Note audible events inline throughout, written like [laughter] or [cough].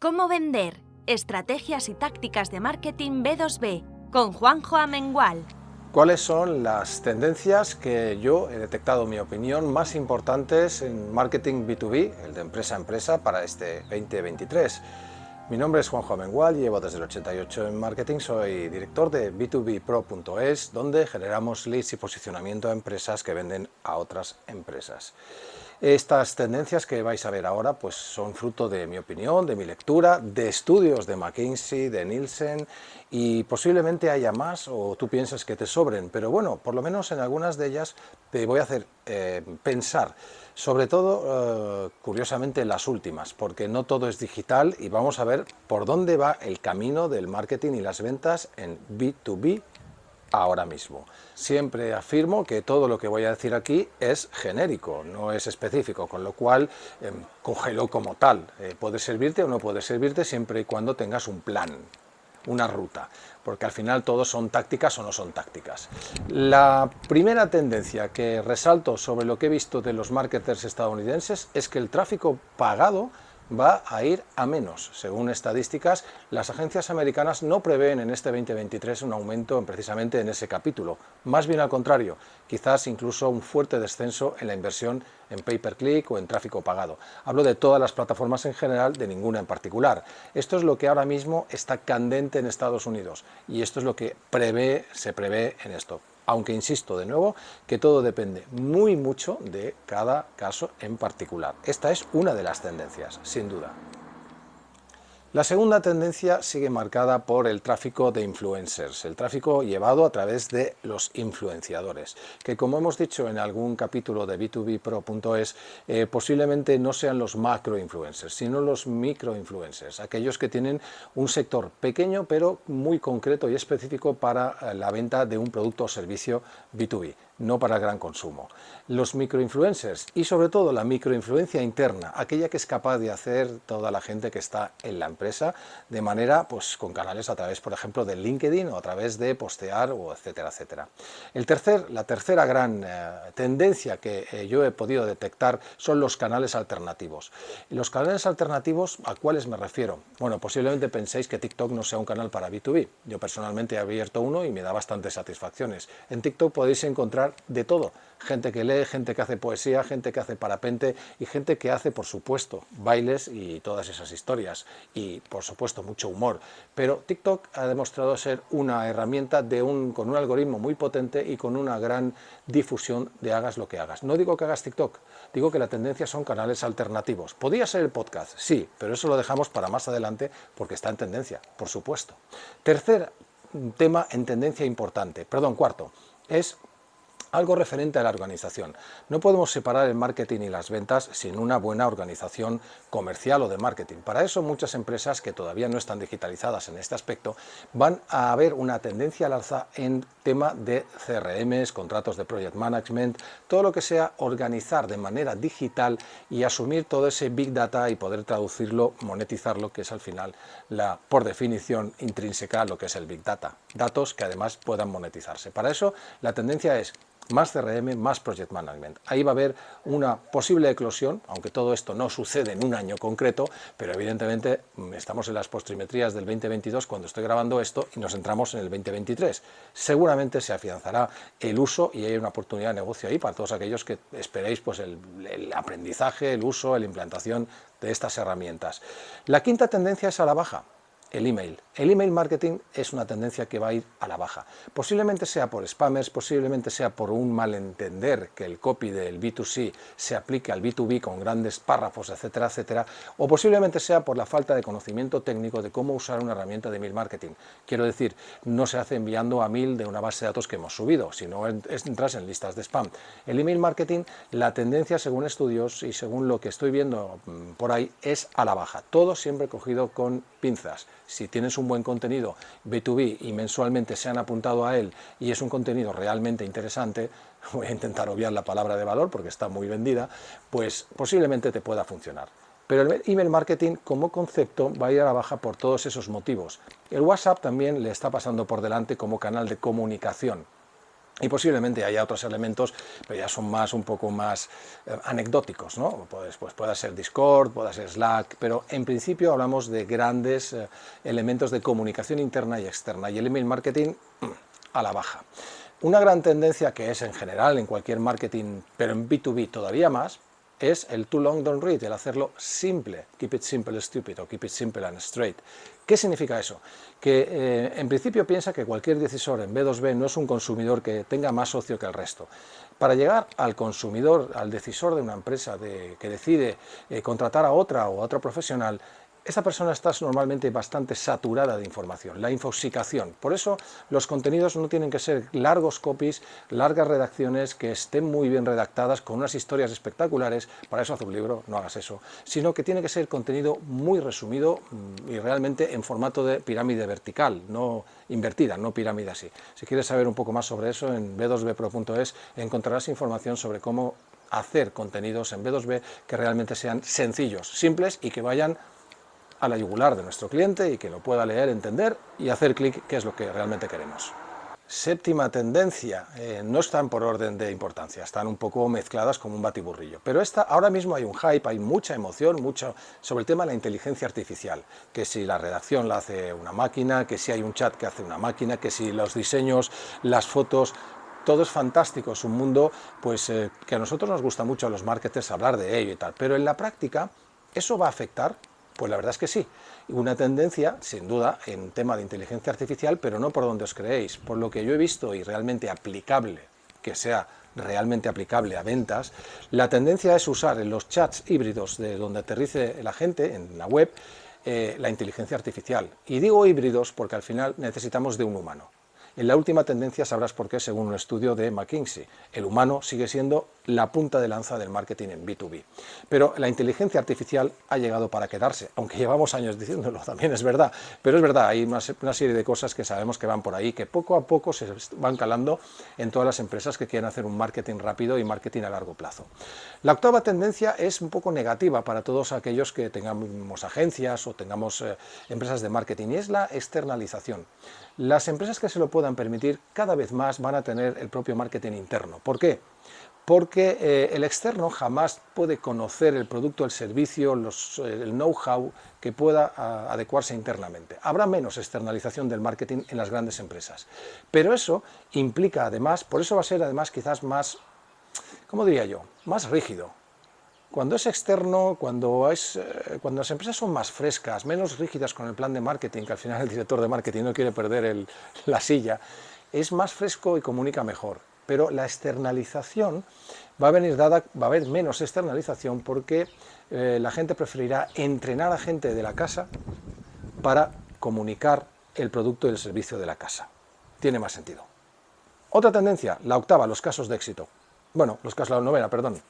¿Cómo vender? Estrategias y tácticas de marketing B2B con Juanjo Amengual. ¿Cuáles son las tendencias que yo he detectado, en mi opinión, más importantes en marketing B2B, el de empresa a empresa, para este 2023? Mi nombre es Juanjo Amengual, llevo desde el 88 en marketing, soy director de b2bpro.es, donde generamos leads y posicionamiento a empresas que venden a otras empresas. Estas tendencias que vais a ver ahora pues son fruto de mi opinión, de mi lectura, de estudios de McKinsey, de Nielsen y posiblemente haya más o tú piensas que te sobren, pero bueno, por lo menos en algunas de ellas te voy a hacer eh, pensar, sobre todo, eh, curiosamente, las últimas, porque no todo es digital y vamos a ver por dónde va el camino del marketing y las ventas en B2B ahora mismo. Siempre afirmo que todo lo que voy a decir aquí es genérico, no es específico, con lo cual eh, cógelo como tal. Eh, puede servirte o no puede servirte siempre y cuando tengas un plan, una ruta, porque al final todos son tácticas o no son tácticas. La primera tendencia que resalto sobre lo que he visto de los marketers estadounidenses es que el tráfico pagado va a ir a menos. Según estadísticas, las agencias americanas no prevén en este 2023 un aumento precisamente en ese capítulo. Más bien al contrario, quizás incluso un fuerte descenso en la inversión en pay-per-click o en tráfico pagado. Hablo de todas las plataformas en general, de ninguna en particular. Esto es lo que ahora mismo está candente en Estados Unidos y esto es lo que prevé, se prevé en esto aunque insisto de nuevo que todo depende muy mucho de cada caso en particular. Esta es una de las tendencias, sin duda. La segunda tendencia sigue marcada por el tráfico de influencers, el tráfico llevado a través de los influenciadores, que como hemos dicho en algún capítulo de b2bpro.es, eh, posiblemente no sean los macro influencers, sino los micro influencers, aquellos que tienen un sector pequeño pero muy concreto y específico para eh, la venta de un producto o servicio B2B no para el gran consumo. Los microinfluencers y sobre todo la microinfluencia interna, aquella que es capaz de hacer toda la gente que está en la empresa de manera, pues con canales a través, por ejemplo, de LinkedIn o a través de postear o etcétera, etcétera. El tercer, la tercera gran eh, tendencia que eh, yo he podido detectar son los canales alternativos. los canales alternativos, ¿a cuáles me refiero? Bueno, posiblemente penséis que TikTok no sea un canal para B2B. Yo personalmente he abierto uno y me da bastantes satisfacciones. En TikTok podéis encontrar de todo. Gente que lee, gente que hace poesía, gente que hace parapente y gente que hace, por supuesto, bailes y todas esas historias. Y, por supuesto, mucho humor. Pero TikTok ha demostrado ser una herramienta de un, con un algoritmo muy potente y con una gran difusión de hagas lo que hagas. No digo que hagas TikTok, digo que la tendencia son canales alternativos. ¿Podría ser el podcast? Sí, pero eso lo dejamos para más adelante porque está en tendencia, por supuesto. Tercer tema en tendencia importante, perdón, cuarto, es algo referente a la organización. No podemos separar el marketing y las ventas sin una buena organización comercial o de marketing. Para eso muchas empresas que todavía no están digitalizadas en este aspecto van a haber una tendencia al alza en tema de CRMs, contratos de project management, todo lo que sea organizar de manera digital y asumir todo ese big data y poder traducirlo, monetizarlo, que es al final la, por definición intrínseca lo que es el big data. Datos que además puedan monetizarse. Para eso la tendencia es más CRM, más Project Management. Ahí va a haber una posible eclosión, aunque todo esto no sucede en un año concreto, pero evidentemente mm, estamos en las postrimetrías del 2022 cuando estoy grabando esto y nos entramos en el 2023. Seguramente se afianzará el uso y hay una oportunidad de negocio ahí para todos aquellos que esperéis pues, el, el aprendizaje, el uso, la implantación de estas herramientas. La quinta tendencia es a la baja el email. El email marketing es una tendencia que va a ir a la baja. Posiblemente sea por spammers, posiblemente sea por un malentender que el copy del B2C se aplique al B2B con grandes párrafos, etcétera, etcétera, o posiblemente sea por la falta de conocimiento técnico de cómo usar una herramienta de email marketing. Quiero decir, no se hace enviando a mil de una base de datos que hemos subido, sino entras en listas de spam. El email marketing, la tendencia según estudios y según lo que estoy viendo mm, por ahí, es a la baja. Todo siempre cogido con pinzas si tienes un buen contenido B2B y mensualmente se han apuntado a él y es un contenido realmente interesante, [laughs] voy a intentar obviar la palabra de valor porque está muy vendida, pues posiblemente te pueda funcionar. Pero el email marketing como concepto va a ir a la baja por todos esos motivos. El WhatsApp también le está pasando por delante como canal de comunicación y posiblemente haya otros elementos, pero ya son más un poco más eh, anecdóticos, ¿no? Pues, pues pueda ser Discord, pueda ser Slack, pero en principio hablamos de grandes eh, elementos de comunicación interna y externa, y el email marketing mm, a la baja. Una gran tendencia que es en general en cualquier marketing, pero en B2B todavía más, es el too long don't read, el hacerlo simple, keep it simple and stupid o keep it simple and straight. ¿Qué significa eso? Que eh, en principio piensa que cualquier decisor en B2B no es un consumidor que tenga más socio que el resto. Para llegar al consumidor, al decisor de una empresa que decide eh, contratar a otra o a otro profesional, esa persona está normalmente bastante saturada de información, la infoxicación. Por eso los contenidos no tienen que ser largos copies, largas redacciones, que estén muy bien redactadas, con unas historias espectaculares, para eso haz un libro, no hagas eso, sino que tiene que ser contenido muy resumido mm, y realmente en formato de pirámide vertical, no invertida, no pirámide así. Si quieres saber un poco más sobre eso, en b2bpro.es encontrarás información sobre cómo hacer contenidos en B2B que realmente sean sencillos, simples y que vayan a la yugular de nuestro cliente y que lo pueda leer, entender y hacer clic, que es lo que realmente queremos. Séptima tendencia, eh, no están por orden de importancia, están un poco mezcladas como un batiburrillo, pero esta, ahora mismo hay un hype, hay mucha emoción, mucho sobre el tema de la inteligencia artificial, que si la redacción la hace una máquina, que si hay un chat que hace una máquina, que si los diseños, las fotos, todo es fantástico, es un mundo pues, eh, que a nosotros nos gusta mucho a los marketers hablar de ello y tal, pero en la práctica eso va a afectar pues la verdad es que sí. Una tendencia, sin duda, en tema de inteligencia artificial, pero no por donde os creéis. Por lo que yo he visto y realmente aplicable, que sea realmente aplicable a ventas, la tendencia es usar en los chats híbridos de donde aterrice la gente, en la web, eh, la inteligencia artificial. Y digo híbridos porque al final necesitamos de un humano. En la última tendencia sabrás por qué, según un estudio de McKinsey. El humano sigue siendo la punta de lanza del marketing en B2B. Pero la inteligencia artificial ha llegado para quedarse, aunque [laughs] llevamos años diciéndolo, también es verdad. Pero es verdad, hay una, serie de cosas que sabemos que van por ahí, que poco a poco se van calando en todas las empresas que quieren hacer un marketing rápido y marketing a largo plazo. La octava tendencia es un poco negativa para todos aquellos que tengamos agencias o tengamos eh, empresas de marketing, y es la externalización. Las empresas que se lo puedan permitir cada vez más van a tener el propio marketing interno. ¿Por qué? Porque eh, el externo jamás puede conocer el producto, el servicio, eh, el know-how que pueda adecuarse internamente. Habrá menos externalización del marketing en las grandes empresas. Pero eso implica además, por eso va a ser además quizás más, ¿cómo diría yo?, más rígido, cuando es externo, eh, cuando las empresas son más frescas, menos rígidas con el plan de marketing, que al final el director de marketing no quiere perder la silla, es más fresco y comunica mejor. Pero la externalización va a venir dada, va a haber menos externalización porque eh, la gente preferirá entrenar a gente de la casa para comunicar el producto y el servicio de la casa. Tiene más sentido. Otra tendencia, la octava, los casos de éxito. Bueno, los casos, la novena, perdón.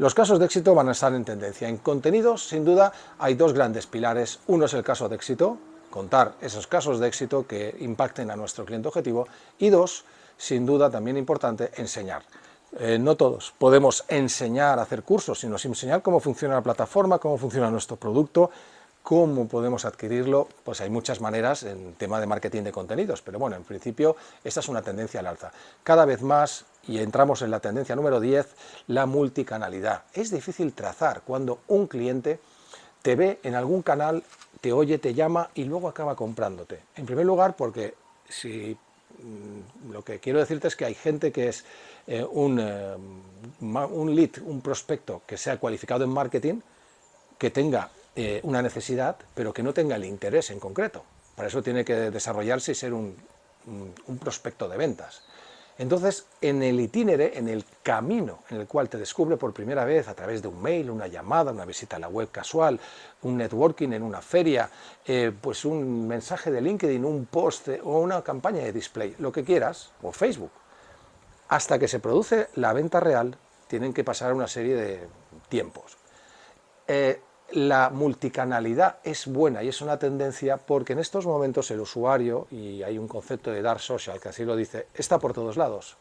Los casos de éxito van a estar en tendencia. En contenidos, sin duda, hay dos grandes pilares. Uno es el caso de éxito, contar esos casos de éxito que impacten a nuestro cliente objetivo. Y dos, sin duda, también importante, enseñar. Eh, no todos podemos enseñar a hacer cursos, sino enseñar cómo funciona la plataforma, cómo funciona nuestro producto, ¿Cómo podemos adquirirlo? Pues hay muchas maneras en tema de marketing de contenidos, pero bueno, en principio esta es una tendencia al alza. Cada vez más, y entramos en la tendencia número 10, la multicanalidad. Es difícil trazar cuando un cliente te ve en algún canal, te oye, te llama y luego acaba comprándote. En primer lugar, porque si mm, lo que quiero decirte es que hay gente que es eh, un, eh, un lead, un prospecto que sea cualificado en marketing, que tenga eh, una necesidad, pero que no tenga el interés en concreto. Para eso tiene que desarrollarse y ser un, prospecto de ventas. Entonces, en el itinere, en el camino en el cual te descubre por primera vez a través de un mail, una llamada, una visita a la web casual, un networking en una feria, eh, pues un mensaje de LinkedIn, un post o una campaña de display, lo que quieras, o Facebook, hasta que se produce la venta real, tienen que pasar una serie de tiempos. Eh, la multicanalidad es buena y es una tendencia porque en estos momentos el usuario, y hay un concepto de dark social que así lo dice, está por todos lados.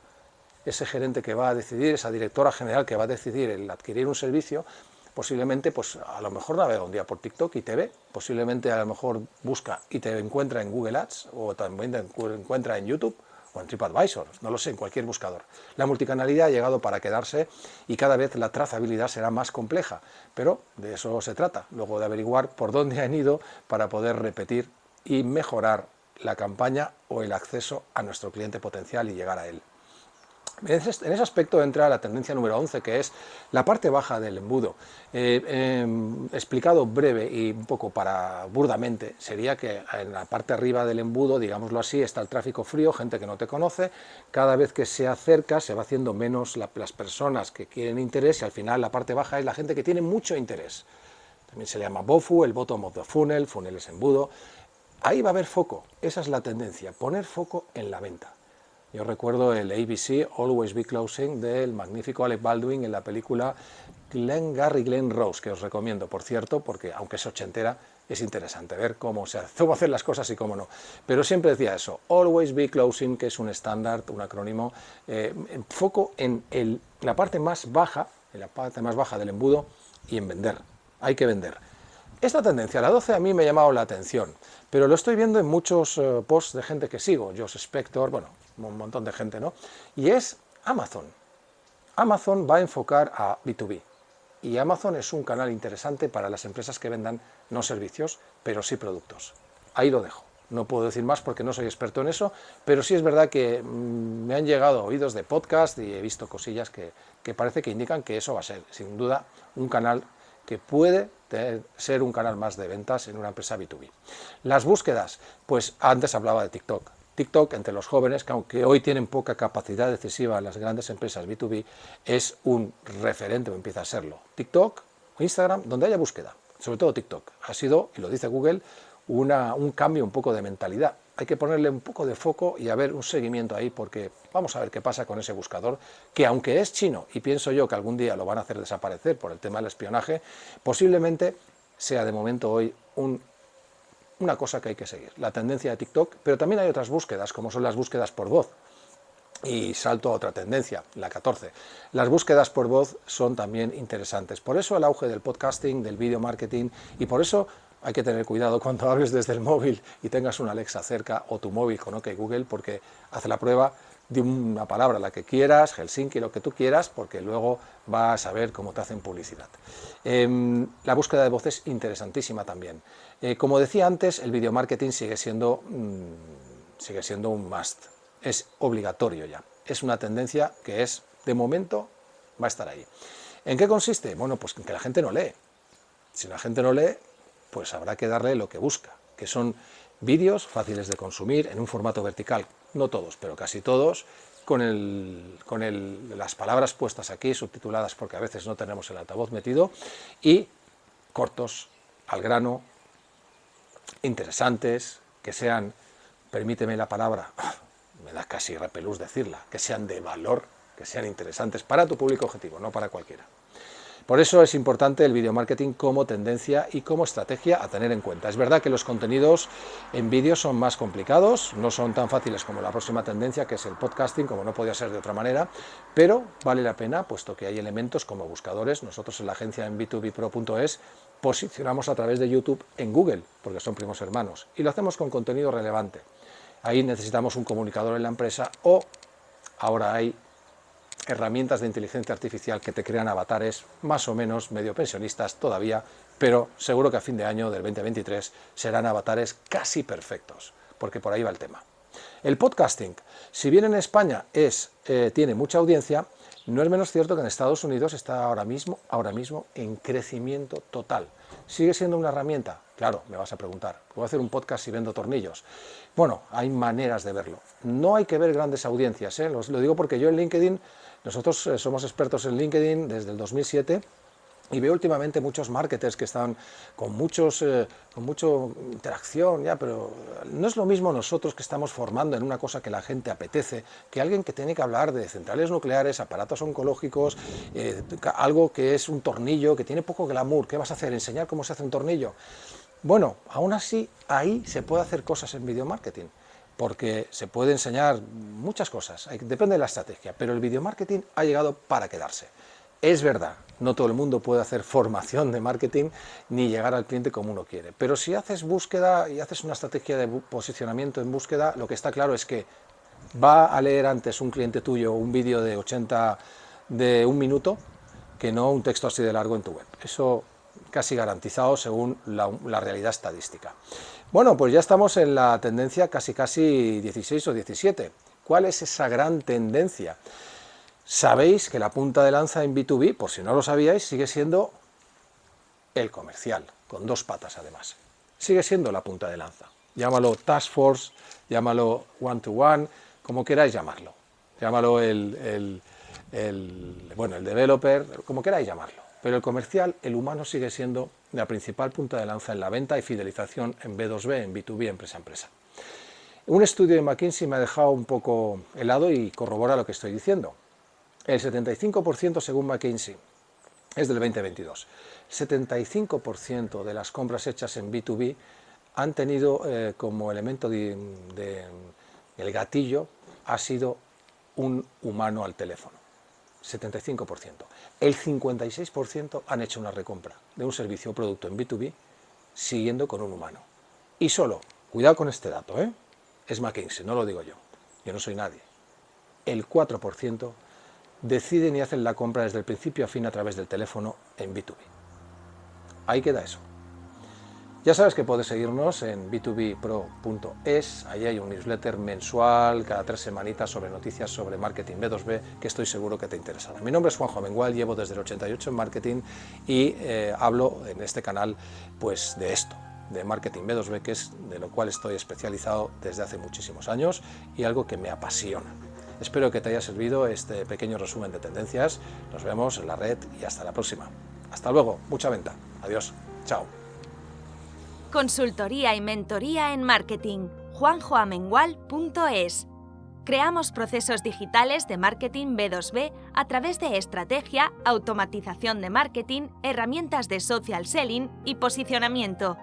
Ese gerente que va a decidir, esa directora general que va a decidir el adquirir un servicio, posiblemente pues a lo mejor navega un día por TikTok y te ve, posiblemente a lo mejor busca y te encuentra en Google Ads o también te encuentra en YouTube o en TripAdvisor, no lo sé, en cualquier buscador. La multicanalidad ha llegado para quedarse y cada vez la trazabilidad será más compleja, pero de eso se trata, luego de averiguar por dónde han ido para poder repetir y mejorar la campaña o el acceso a nuestro cliente potencial y llegar a él. En ese aspecto entra la tendencia número 11, que es la parte baja del embudo. Eh, em, explicado breve y un poco para burdamente, sería que en la parte arriba del embudo, digámoslo así, está el tráfico frío, gente que no te conoce, cada vez que se acerca se va haciendo menos las personas que quieren interés y al final la parte baja es la gente que tiene mucho interés. También se le llama BOFU, el bottom of the funnel, funnel es embudo. Ahí va a haber foco, esa es la tendencia, poner foco en la venta. Yo recuerdo el ABC Always Be Closing del magnífico Alec Baldwin en la película Glenn Gary Glenn Rose, que os recomiendo, por cierto, porque aunque es ochentera, es interesante ver cómo se hace, [laughs] cómo hacer las cosas y cómo no. Pero siempre decía eso, Always Be Closing, que es un estándar, un acrónimo, eh, foco en la parte más baja, en la parte más baja del embudo y en vender. Hay que vender. Esta tendencia, la 12, a mí me ha llamado la atención, pero lo estoy viendo en muchos eh, posts de gente que sigo, Josh Spector, bueno, un montón de gente, ¿no? Y es Amazon. Amazon va a enfocar a B2B. Y Amazon es un canal interesante para las empresas que vendan no servicios, pero sí productos. Ahí lo dejo. No puedo decir más porque no soy experto en eso, pero sí es verdad que mm, me han llegado oídos de podcast y he visto cosillas que, que parece que indican que eso va a ser, sin duda, un canal que puede ser un canal más de ventas en una empresa B2B. Las búsquedas, pues antes hablaba de TikTok. TikTok entre los jóvenes, que aunque hoy tienen poca capacidad decisiva las grandes empresas B2B, es un referente o empieza a serlo. TikTok Instagram, donde haya búsqueda, sobre todo TikTok, ha sido, y lo dice Google, un cambio un poco de mentalidad. Hay que ponerle un poco de foco y a ver un seguimiento ahí, porque vamos a ver qué pasa con ese buscador, que aunque es chino, y pienso yo que algún día lo van a hacer desaparecer por el tema del espionaje, posiblemente sea de momento hoy un una cosa que hay que seguir, la tendencia de TikTok, pero también hay otras búsquedas, como son las búsquedas por voz. Y salto a otra tendencia, la 14. Las búsquedas por voz son también interesantes. Por eso el auge del podcasting, del video marketing, y por eso hay que tener cuidado [laughs] cuando hables desde el móvil y tengas una Alexa cerca o tu móvil con OK Google, porque hace la prueba de una palabra, la que quieras, Helsinki, lo que tú quieras, porque luego vas a ver cómo te hacen publicidad. Em, la búsqueda de voz es interesantísima también. Eh, como decía antes, el video marketing sigue siendo, mm, sigue siendo un must, es obligatorio ya. Es una tendencia que es, de momento, va a estar ahí. ¿En qué consiste? Bueno, pues que la gente no lee. Si la gente no lee, pues habrá que darle lo que busca, que son vídeos fáciles de consumir en un formato vertical, no todos, pero casi todos, con, las palabras puestas aquí, subtituladas porque a veces no tenemos el altavoz metido, y cortos, al grano, interesantes, que sean, permíteme la palabra, [laughs] me da casi repelús decirla, que sean de valor, que sean interesantes para tu público objetivo, no para cualquiera. Por eso es importante el video marketing como tendencia y como estrategia a tener en cuenta. Es verdad que los contenidos en vídeo son más complicados, no son tan fáciles como la próxima tendencia, que es el podcasting, como no podía ser de otra manera, pero vale la pena, puesto que hay elementos como buscadores. Nosotros en la agencia en b2bpro.es posicionamos a través de YouTube en Google, porque son primos hermanos, y lo hacemos con contenido relevante. Ahí necesitamos un comunicador en la empresa o ahora hay herramientas de inteligencia artificial que te crean avatares más o menos medio pensionistas todavía, pero seguro que a fin de año del 2023 serán avatares casi perfectos, porque por ahí va el tema. El podcasting, si bien en España es, eh, tiene mucha audiencia, no es menos cierto que en Estados Unidos está ahora mismo, ahora mismo en crecimiento total. ¿Sigue siendo una herramienta? Claro, me vas a preguntar. ¿Puedo hacer un podcast si vendo tornillos? Bueno, hay maneras de verlo. No hay que ver grandes audiencias, ¿eh? lo digo porque yo en LinkedIn nosotros eh, somos expertos en LinkedIn desde el 2007 y veo últimamente muchos marketers que están con, muchos, eh, con mucho interacción, ya, pero no es lo mismo nosotros que estamos formando en una cosa que la gente apetece, que alguien que tiene que hablar de centrales nucleares, aparatos oncológicos, algo que es un tornillo, que tiene poco glamour, ¿qué vas a hacer? ¿Enseñar cómo se hace un tornillo? Bueno, aún así, ahí se puede hacer cosas en video marketing porque se puede enseñar muchas cosas, depende de la estrategia, pero el video marketing ha llegado para quedarse. Es verdad, no todo el mundo puede hacer formación de marketing ni llegar al cliente como uno quiere, pero si haces búsqueda y haces una estrategia de posicionamiento en búsqueda, lo que está claro es que va a leer antes un cliente tuyo un vídeo de 80 de un minuto que no un texto así de largo en tu web. Eso casi garantizado según la, realidad estadística. Bueno, pues ya estamos en la tendencia casi casi 16 o 17. ¿Cuál es esa gran tendencia? Sabéis que la punta de lanza en B2B, por si no lo sabíais, sigue siendo el comercial, con dos patas además. Sigue siendo la punta de lanza. Llámalo Task Force, llámalo One-to-One, como queráis llamarlo. Llámalo el, bueno, el developer, como queráis llamarlo. Pero el comercial, el humano sigue siendo la principal punta de lanza en la venta y fidelización en B2B, en B2B, empresa a empresa. Un estudio de McKinsey me ha dejado un poco helado y corrobora lo que estoy diciendo. El 75% según McKinsey es del 2022. 75% de las compras hechas en B2B han tenido eh, como elemento de, el gatillo ha sido un humano al teléfono. 75%. El 56% han hecho una recompra de un servicio o producto en B2B siguiendo con un humano. Y solo, cuidado con este dato, ¿eh? es McKinsey, no lo digo yo, yo no soy nadie. El 4% deciden y hacen la compra desde el principio a fin a través del teléfono en B2B. Ahí queda eso. Ya sabes que puedes seguirnos en b2bpro.es, ahí hay un newsletter mensual cada tres semanitas sobre noticias sobre marketing B2B que estoy seguro que te interesará. Mi nombre es Juanjo Mengual, llevo desde el 88 en marketing y eh, hablo en este canal pues de esto, de marketing B2B, que es de lo cual estoy especializado desde hace muchísimos años y algo que me apasiona. Espero que te haya servido este pequeño resumen de tendencias. Nos vemos en la red y hasta la próxima. Hasta luego, mucha venta. Adiós. Chao. Consultoría y mentoría en marketing. juanjoamengual.es Creamos procesos digitales de marketing B2B a través de estrategia, automatización de marketing, herramientas de social selling y posicionamiento